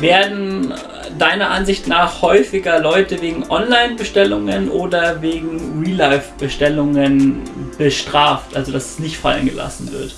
Werden deiner Ansicht nach häufiger Leute wegen Online-Bestellungen oder wegen Real-Life-Bestellungen bestraft, also dass es nicht fallen gelassen wird?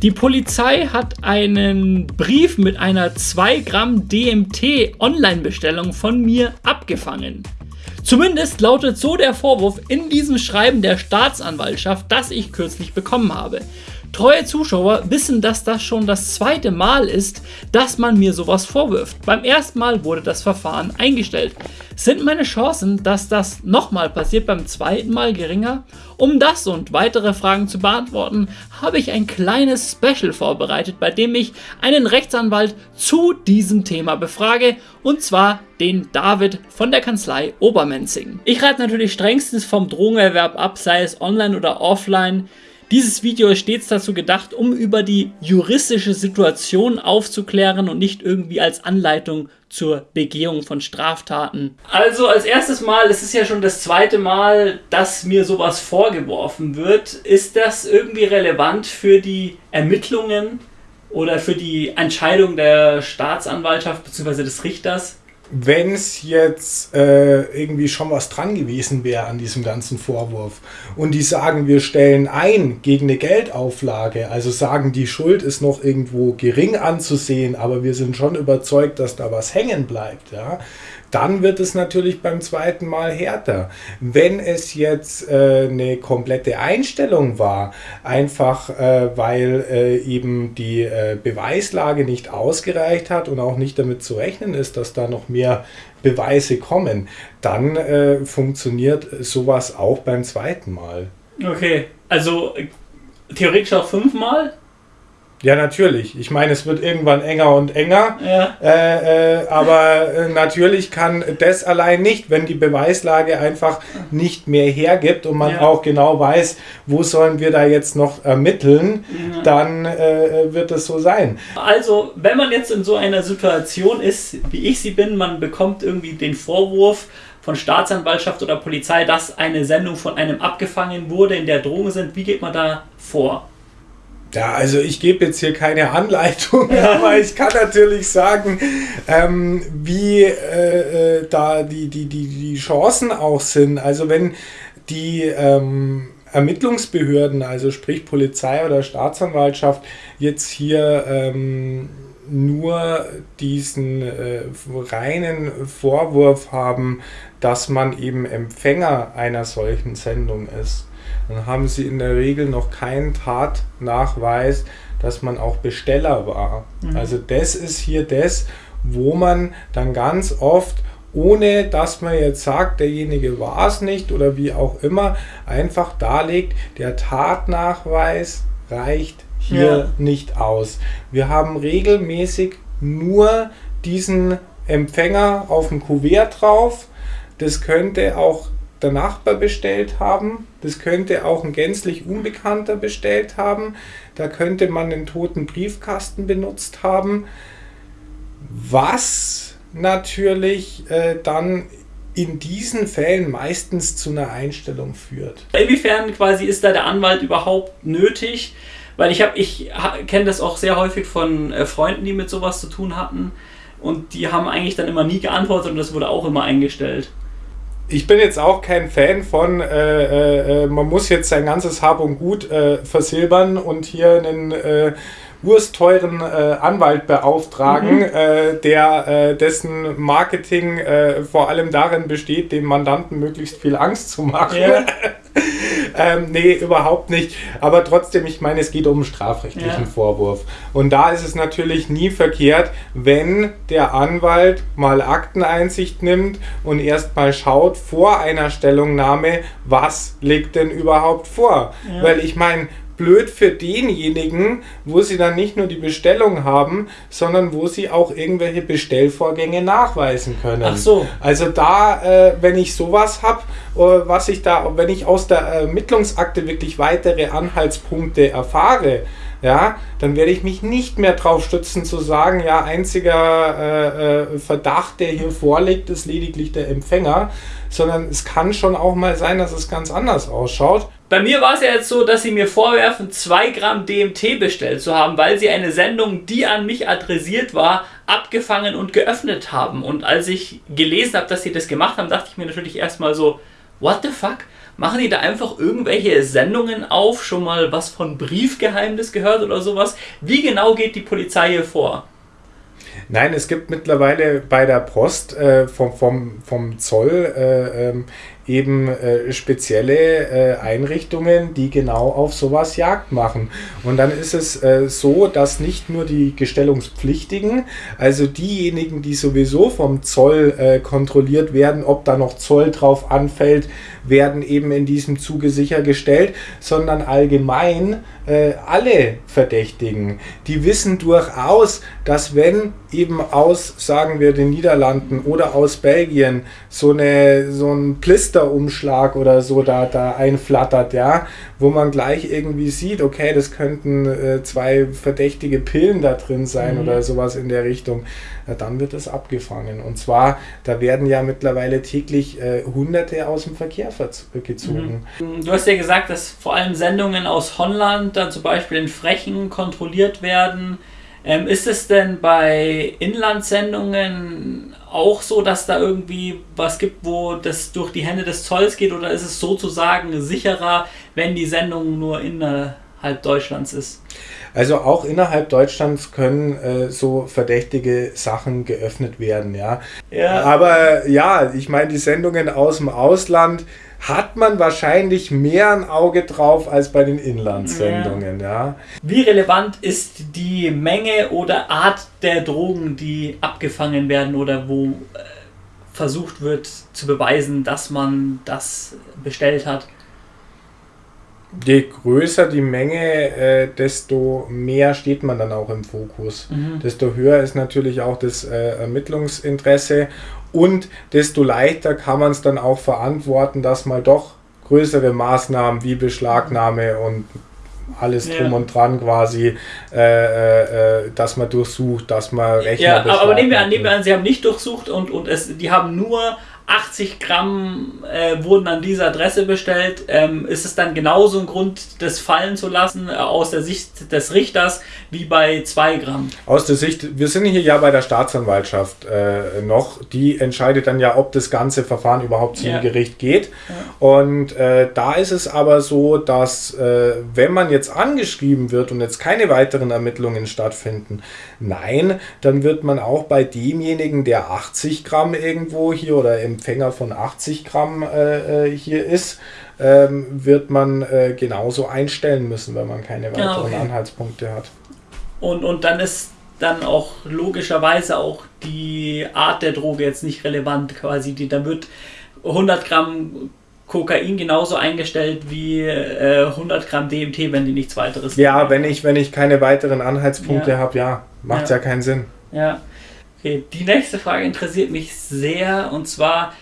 Die Polizei hat einen Brief mit einer 2 Gramm DMT Online-Bestellung von mir abgefangen. Zumindest lautet so der Vorwurf in diesem Schreiben der Staatsanwaltschaft, das ich kürzlich bekommen habe. Treue Zuschauer wissen, dass das schon das zweite Mal ist, dass man mir sowas vorwirft. Beim ersten Mal wurde das Verfahren eingestellt. Sind meine Chancen, dass das nochmal passiert, beim zweiten Mal geringer? Um das und weitere Fragen zu beantworten, habe ich ein kleines Special vorbereitet, bei dem ich einen Rechtsanwalt zu diesem Thema befrage, und zwar den David von der Kanzlei Obermenzing. Ich rate natürlich strengstens vom Drogenerwerb ab, sei es online oder offline. Dieses Video ist stets dazu gedacht, um über die juristische Situation aufzuklären und nicht irgendwie als Anleitung zur Begehung von Straftaten. Also als erstes Mal, es ist ja schon das zweite Mal, dass mir sowas vorgeworfen wird. Ist das irgendwie relevant für die Ermittlungen oder für die Entscheidung der Staatsanwaltschaft bzw. des Richters? Wenn es jetzt äh, irgendwie schon was dran gewesen wäre an diesem ganzen Vorwurf. Und die sagen, wir stellen ein gegen eine Geldauflage, also sagen, die Schuld ist noch irgendwo gering anzusehen, aber wir sind schon überzeugt, dass da was hängen bleibt, ja, dann wird es natürlich beim zweiten Mal härter. Wenn es jetzt äh, eine komplette Einstellung war, einfach äh, weil äh, eben die äh, Beweislage nicht ausgereicht hat und auch nicht damit zu rechnen ist, dass da noch mehr Beweise kommen, dann äh, funktioniert sowas auch beim zweiten Mal. Okay, also theoretisch auch fünfmal? Ja, natürlich. Ich meine, es wird irgendwann enger und enger. Ja. Äh, äh, aber äh, natürlich kann das allein nicht, wenn die Beweislage einfach nicht mehr hergibt und man ja. auch genau weiß, wo sollen wir da jetzt noch ermitteln, ja. dann äh, wird es so sein. Also, wenn man jetzt in so einer Situation ist, wie ich sie bin, man bekommt irgendwie den Vorwurf, von Staatsanwaltschaft oder Polizei, dass eine Sendung von einem abgefangen wurde, in der Drogen sind. Wie geht man da vor? Ja, also ich gebe jetzt hier keine Anleitung, aber ich kann natürlich sagen, ähm, wie äh, äh, da die, die, die, die Chancen auch sind. Also wenn die ähm, Ermittlungsbehörden, also sprich Polizei oder Staatsanwaltschaft, jetzt hier ähm, nur diesen äh, reinen Vorwurf haben, dass man eben Empfänger einer solchen Sendung ist dann haben sie in der Regel noch keinen Tatnachweis, dass man auch Besteller war. Mhm. Also das ist hier das, wo man dann ganz oft, ohne dass man jetzt sagt, derjenige war es nicht oder wie auch immer, einfach darlegt, der Tatnachweis reicht hier ja. nicht aus. Wir haben regelmäßig nur diesen Empfänger auf dem Kuvert drauf. Das könnte auch der Nachbar bestellt haben. Das könnte auch ein gänzlich Unbekannter bestellt haben. Da könnte man den toten Briefkasten benutzt haben. Was natürlich äh, dann in diesen Fällen meistens zu einer Einstellung führt. Inwiefern quasi ist da der Anwalt überhaupt nötig? Weil ich ich kenne das auch sehr häufig von äh, Freunden, die mit sowas zu tun hatten. Und die haben eigentlich dann immer nie geantwortet und das wurde auch immer eingestellt ich bin jetzt auch kein Fan von, äh, äh, äh, man muss jetzt sein ganzes Hab und Gut äh, versilbern und hier einen äh, ursteuren äh, Anwalt beauftragen, mhm. äh, der dessen Marketing vor allem darin besteht, dem Mandanten möglichst viel Angst zu machen. Ja. ähm, nee, überhaupt nicht. Aber trotzdem, ich meine, es geht um einen strafrechtlichen ja. Vorwurf. Und da ist es natürlich nie verkehrt, wenn der Anwalt mal Akteneinsicht nimmt und erstmal schaut vor einer Stellungnahme, was liegt denn überhaupt vor. Ja. Weil ich meine, blöd für denjenigen, wo sie dann nicht nur die Bestellung haben, sondern wo sie auch irgendwelche Bestellvorgänge nachweisen können. Ach so. Also da, äh, wenn ich sowas habe, äh, was ich da, wenn ich aus der Ermittlungsakte wirklich weitere Anhaltspunkte erfahre, ja, dann werde ich mich nicht mehr drauf stützen zu sagen, ja, einziger äh, äh, Verdacht, der hier vorliegt, ist lediglich der Empfänger, sondern es kann schon auch mal sein, dass es ganz anders ausschaut. Bei mir war es ja jetzt so, dass sie mir vorwerfen, 2 Gramm DMT bestellt zu haben, weil sie eine Sendung, die an mich adressiert war, abgefangen und geöffnet haben. Und als ich gelesen habe, dass sie das gemacht haben, dachte ich mir natürlich erstmal so, what the fuck? Machen die da einfach irgendwelche Sendungen auf? Schon mal was von Briefgeheimnis gehört oder sowas? Wie genau geht die Polizei hier vor? Nein, es gibt mittlerweile bei der Post äh, vom, vom, vom Zoll äh, ähm, eben äh, spezielle äh, Einrichtungen, die genau auf sowas Jagd machen. Und dann ist es äh, so, dass nicht nur die Gestellungspflichtigen, also diejenigen, die sowieso vom Zoll äh, kontrolliert werden, ob da noch Zoll drauf anfällt, werden eben in diesem Zuge sichergestellt, sondern allgemein alle Verdächtigen, die wissen durchaus, dass wenn eben aus, sagen wir, den Niederlanden oder aus Belgien so, eine, so ein Plisterumschlag oder so da, da einflattert, ja, wo man gleich irgendwie sieht, okay, das könnten äh, zwei verdächtige Pillen da drin sein mhm. oder sowas in der Richtung, ja, dann wird es abgefangen. Und zwar, da werden ja mittlerweile täglich äh, Hunderte aus dem Verkehr gezogen. Mhm. Du hast ja gesagt, dass vor allem Sendungen aus Holland dann zum Beispiel in Frechen kontrolliert werden. Ähm, ist es denn bei Inlandsendungen auch so, dass da irgendwie was gibt, wo das durch die Hände des Zolls geht oder ist es sozusagen sicherer, wenn die Sendung nur innerhalb Deutschlands ist? Also auch innerhalb Deutschlands können äh, so verdächtige Sachen geöffnet werden, ja. ja. Aber ja, ich meine, die Sendungen aus dem Ausland hat man wahrscheinlich mehr ein Auge drauf als bei den Inlandssendungen, ja. ja. Wie relevant ist die Menge oder Art der Drogen, die abgefangen werden oder wo äh, versucht wird zu beweisen, dass man das bestellt hat? Je größer die Menge, äh, desto mehr steht man dann auch im Fokus. Mhm. Desto höher ist natürlich auch das äh, Ermittlungsinteresse und desto leichter kann man es dann auch verantworten, dass mal doch größere Maßnahmen wie Beschlagnahme und alles drum ja. und dran quasi, äh, äh, äh dass man durchsucht, dass man Rechner Ja, aber nehmen wir an, nehmen wir an, sie haben nicht durchsucht und, und es, die haben nur 80 Gramm äh, wurden an dieser Adresse bestellt. Ähm, ist es dann genauso ein Grund, das fallen zu lassen äh, aus der Sicht des Richters wie bei 2 Gramm? Aus der Sicht, wir sind hier ja bei der Staatsanwaltschaft äh, noch. Die entscheidet dann ja, ob das ganze Verfahren überhaupt zum ja. Gericht geht. Ja. Und äh, da ist es aber so, dass äh, wenn man jetzt angeschrieben wird und jetzt keine weiteren Ermittlungen stattfinden, nein, dann wird man auch bei demjenigen, der 80 Gramm irgendwo hier oder im Empfänger von 80 Gramm äh, äh, hier ist, ähm, wird man äh, genauso einstellen müssen, wenn man keine weiteren ja, okay. Anhaltspunkte hat. Und, und dann ist dann auch logischerweise auch die Art der Droge jetzt nicht relevant quasi. Die, da wird 100 Gramm Kokain genauso eingestellt wie äh, 100 Gramm DMT, wenn die nichts weiteres Ja, wenn ich, wenn ich keine weiteren Anhaltspunkte ja. habe, ja, macht ja. ja keinen Sinn. Ja. Okay, die nächste Frage interessiert mich sehr und zwar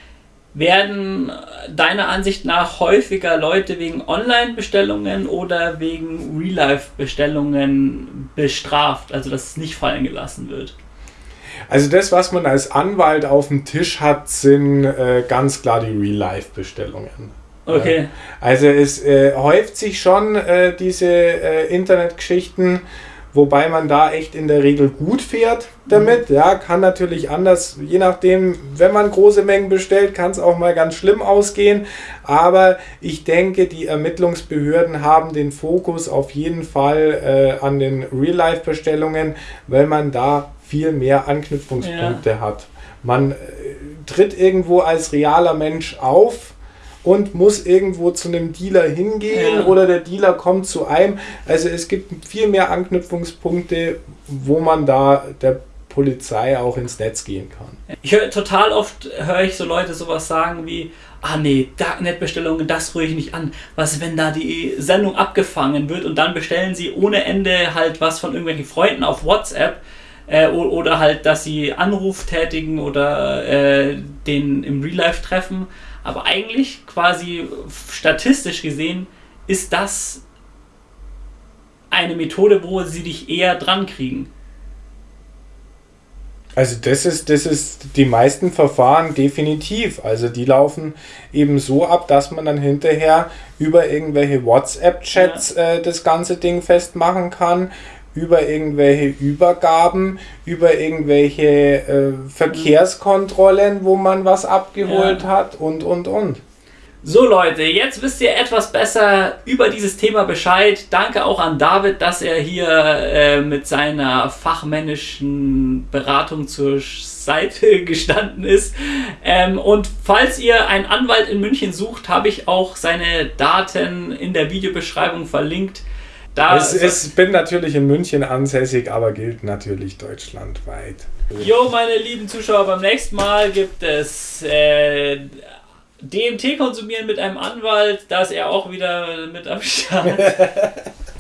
werden deiner Ansicht nach häufiger Leute wegen Online-Bestellungen oder wegen Real-Life-Bestellungen bestraft, also dass es nicht fallen gelassen wird? Also das, was man als Anwalt auf dem Tisch hat, sind äh, ganz klar die Real-Life-Bestellungen. Okay. Äh, also es äh, häuft sich schon äh, diese äh, Internetgeschichten wobei man da echt in der Regel gut fährt damit. Mhm. Ja, kann natürlich anders, je nachdem, wenn man große Mengen bestellt, kann es auch mal ganz schlimm ausgehen. Aber ich denke, die Ermittlungsbehörden haben den Fokus auf jeden Fall äh, an den Real-Life-Bestellungen, weil man da viel mehr Anknüpfungspunkte ja. hat. Man äh, tritt irgendwo als realer Mensch auf und muss irgendwo zu einem Dealer hingehen ja. oder der Dealer kommt zu einem. Also es gibt viel mehr Anknüpfungspunkte, wo man da der Polizei auch ins Netz gehen kann. Ich höre total oft höre ich so Leute sowas sagen wie ah nee, Darknet-Bestellungen, das rühre ich nicht an. Was, wenn da die Sendung abgefangen wird und dann bestellen sie ohne Ende halt was von irgendwelchen Freunden auf WhatsApp äh, oder halt, dass sie Anruf tätigen oder äh, den im Real Life treffen. Aber eigentlich quasi statistisch gesehen ist das eine Methode, wo sie dich eher dran kriegen. Also das ist, das ist die meisten Verfahren definitiv. Also die laufen eben so ab, dass man dann hinterher über irgendwelche WhatsApp-Chats ja. äh, das ganze Ding festmachen kann, über irgendwelche Übergaben, über irgendwelche äh, Verkehrskontrollen, wo man was abgeholt ja. hat und und und. So Leute, jetzt wisst ihr etwas besser über dieses Thema Bescheid. Danke auch an David, dass er hier äh, mit seiner fachmännischen Beratung zur Seite gestanden ist. Ähm, und falls ihr einen Anwalt in München sucht, habe ich auch seine Daten in der Videobeschreibung verlinkt. Da es, es bin natürlich in München ansässig, aber gilt natürlich deutschlandweit. Jo, meine lieben Zuschauer, beim nächsten Mal gibt es äh, DMT konsumieren mit einem Anwalt, da ist er auch wieder mit am Start.